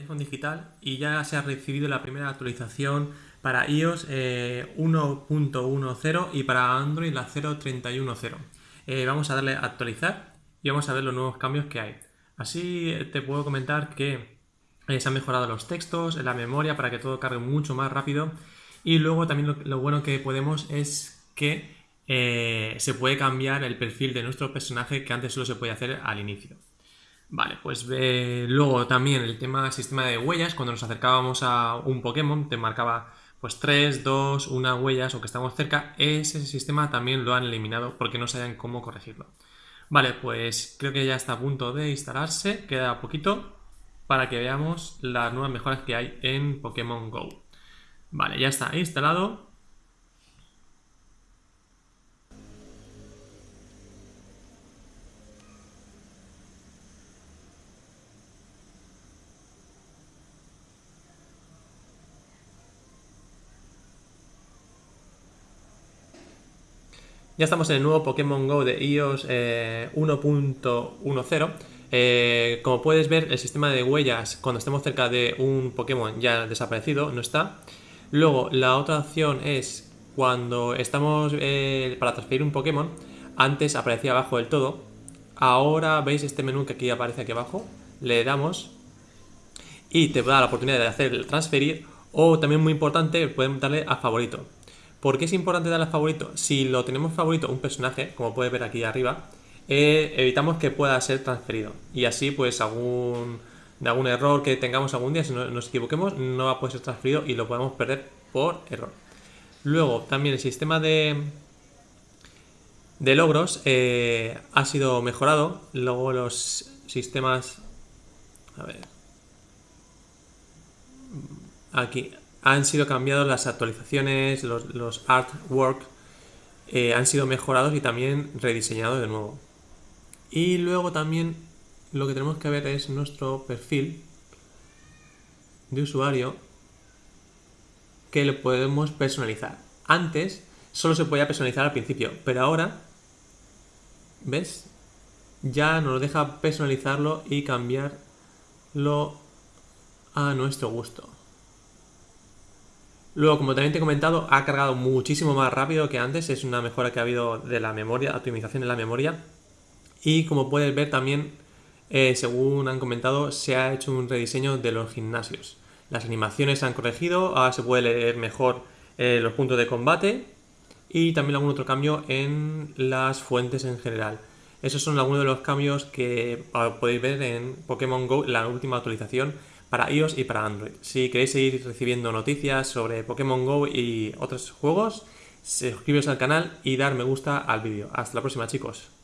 iPhone digital y ya se ha recibido la primera actualización para iOS 1.10 y para Android la 0.31.0. Eh, vamos a darle a actualizar y vamos a ver los nuevos cambios que hay. Así te puedo comentar que eh, se han mejorado los textos, la memoria para que todo cargue mucho más rápido y luego también lo, bueno que podemos es que eh, se puede cambiar el perfil de nuestro personaje que antes solo se podía hacer al inicio. Vale, pues luego también el tema sistema de huellas, cuando nos acercábamos a un Pokémon te marcaba pues 3, 2, 1 huellas o que estamos cerca, ese sistema también lo han eliminado porque no saben cómo corregirlo. Vale, pues creo que ya está a punto de instalarse, queda poquito para que veamos las nuevas mejoras que hay en Pokémon GO. Vale, ya está instalado Ya estamos en el nuevo Pokémon GO de iOS 1.10. Eh, eh, como puedes ver, el sistema de huellas cuando estemos cerca de un Pokémon ya desaparecido, no está. Luego, la otra opción es cuando estamos eh, para transferir un Pokémon, antes aparecía abajo del todo. Ahora veis este menú que aquí aparece aquí abajo, le damos y te da la oportunidad de hacer el transferir o también muy importante, pueden darle a favorito. ¿Por qué es importante darle favorito? Si lo tenemos favorito un personaje, como puedes ver aquí arriba, eh, evitamos que pueda ser transferido. Y así, pues, de algún error que tengamos algún día, si nos equivoquemos, no va a poder ser transferido y lo podemos perder por error. Luego, también el sistema de, de logros eh, ha sido mejorado. Luego los sistemas... A ver... Aquí, han sido cambiados las actualizaciones, los, artwork eh, han sido mejorados y también rediseñados de nuevo. Y luego también lo que tenemos que ver es nuestro perfil de usuario que lo podemos personalizar. Antes solo se podía personalizar al principio, pero ahora, ¿ves? Ya nos deja personalizarlo y cambiarlo a nuestro gusto. Luego, como también te he comentado, ha cargado muchísimo más rápido que antes, es una mejora que ha habido de la memoria, optimización de la memoria. Y como puedes ver también, eh, según han comentado, se ha hecho un rediseño de los gimnasios. Las animaciones se han corregido, ahora se puede leer mejor eh, los puntos de combate y también algún otro cambio en las fuentes en general. Esos son algunos de los cambios que ah, podéis ver en Pokémon GO, la última actualización para iOS y para Android. Si queréis seguir recibiendo noticias sobre Pokémon GO y otros juegos, suscribiros al canal y dar me gusta al vídeo. Hasta la próxima chicos.